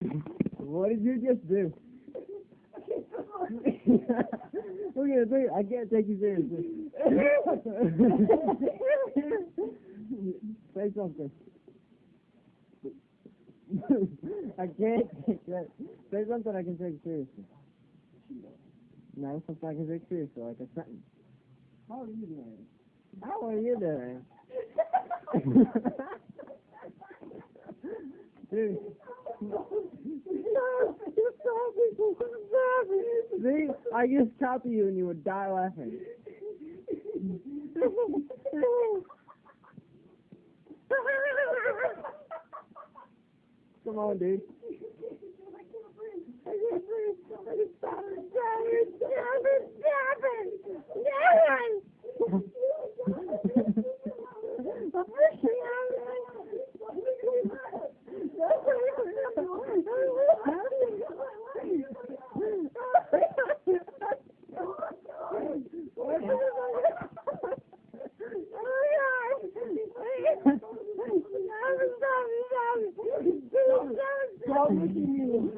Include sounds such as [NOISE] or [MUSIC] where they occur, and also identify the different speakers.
Speaker 1: What did you just do? [LAUGHS] it, I can't take you seriously. [LAUGHS] Say something. [LAUGHS] I can't take that. Say something I can take seriously. No, something I can take seriously, like a sentence.
Speaker 2: How are you doing?
Speaker 1: How are you doing? Dude. See, I just copy you and you would die laughing. Come on, dude. [LAUGHS]
Speaker 2: At me.